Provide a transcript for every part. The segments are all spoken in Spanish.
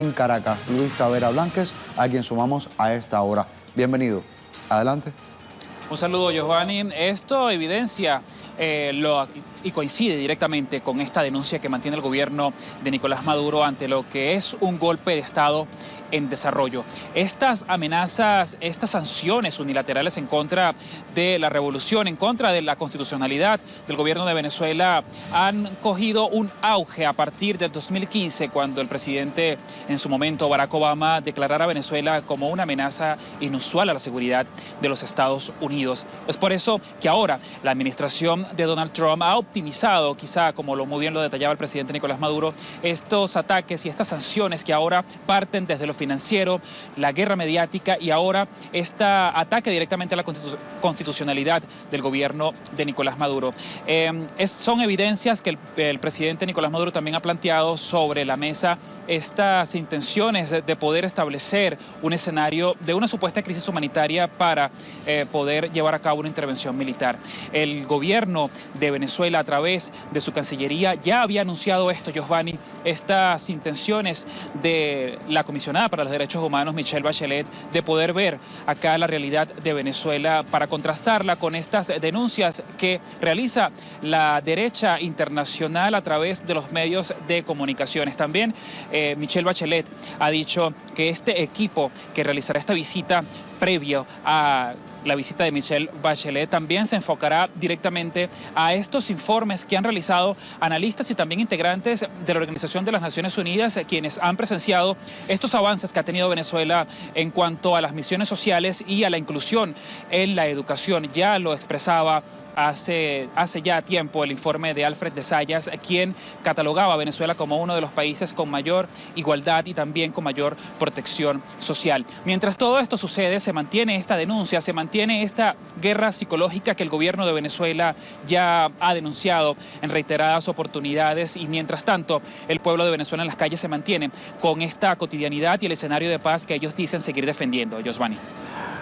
en Caracas, Luis Tavera Blanques, a quien sumamos a esta hora. Bienvenido. Adelante. Un saludo, Giovanni. Esto evidencia eh, lo, y coincide directamente con esta denuncia que mantiene el gobierno de Nicolás Maduro ante lo que es un golpe de Estado en desarrollo. Estas amenazas, estas sanciones unilaterales en contra de la revolución, en contra de la constitucionalidad del gobierno de Venezuela han cogido un auge a partir del 2015 cuando el presidente en su momento Barack Obama declarara a Venezuela como una amenaza inusual a la seguridad de los Estados Unidos. Es por eso que ahora la administración de Donald Trump ha optimizado, quizá como lo muy bien lo detallaba el presidente Nicolás Maduro, estos ataques y estas sanciones que ahora parten desde los financiero, la guerra mediática y ahora este ataque directamente a la constitucionalidad del gobierno de Nicolás Maduro. Em, son evidencias que el, presidente Nicolás Maduro también ha planteado sobre la mesa estas intenciones de poder establecer un escenario de una supuesta crisis humanitaria para eh, poder llevar a cabo una intervención militar. El gobierno de Venezuela a través de su Cancillería ya había anunciado esto, Giovanni, estas intenciones de la comisionada para los Derechos Humanos, Michelle Bachelet, de poder ver acá la realidad de Venezuela para contrastarla con estas denuncias que realiza la derecha internacional a través de los medios de comunicaciones. También eh, Michelle Bachelet ha dicho que este equipo que realizará esta visita previo a la visita de Michelle Bachelet también se enfocará directamente a estos informes que han realizado analistas y también integrantes de la Organización de las Naciones Unidas, quienes han presenciado estos avances que ha tenido Venezuela en cuanto a las misiones sociales y a la inclusión en la educación. Ya lo expresaba hace, hace ya tiempo el informe de Alfred de Sayas, quien catalogaba a Venezuela como uno de los países con mayor igualdad y también con mayor protección social. Mientras todo esto sucede, se mantiene esta denuncia, se mantiene esta guerra psicológica que el gobierno de Venezuela ya ha denunciado en reiteradas oportunidades y mientras tanto el pueblo de Venezuela en las calles se mantiene con esta cotidianidad y el escenario de paz que ellos dicen seguir defendiendo. Josvani.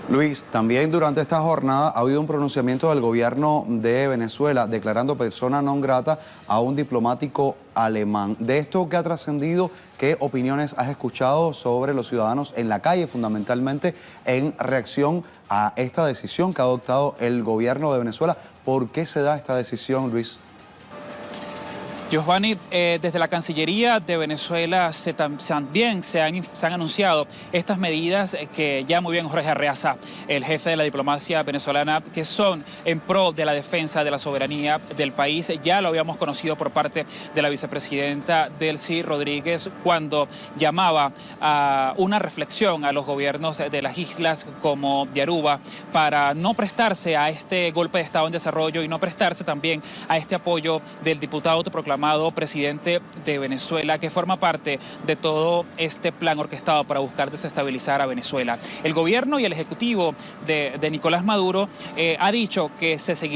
Luis, también durante esta jornada ha habido un pronunciamiento del gobierno de Venezuela declarando persona non grata a un diplomático alemán. De esto que ha trascendido, ¿qué opiniones has escuchado sobre los ciudadanos en la calle, fundamentalmente en reacción a esta decisión que ha adoptado el gobierno de Venezuela? ¿Por qué se da esta decisión, Luis? Giovanni, eh, desde la Cancillería de Venezuela se también se han, anunciado estas medidas que ya muy bien Jorge Arreaza, el jefe de la diplomacia venezolana, que son en pro de la defensa de la soberanía del país. Ya lo habíamos conocido por parte de la vicepresidenta Delcy Rodríguez cuando llamaba a una reflexión a los gobiernos de las islas como de Aruba para no prestarse a este golpe de Estado en desarrollo y no prestarse también a este apoyo del diputado autoproclamado presidente de Venezuela, que forma parte de todo este plan orquestado para buscar desestabilizar a Venezuela. El gobierno y el ejecutivo de, Nicolás Maduro eh, ha dicho que se seguirá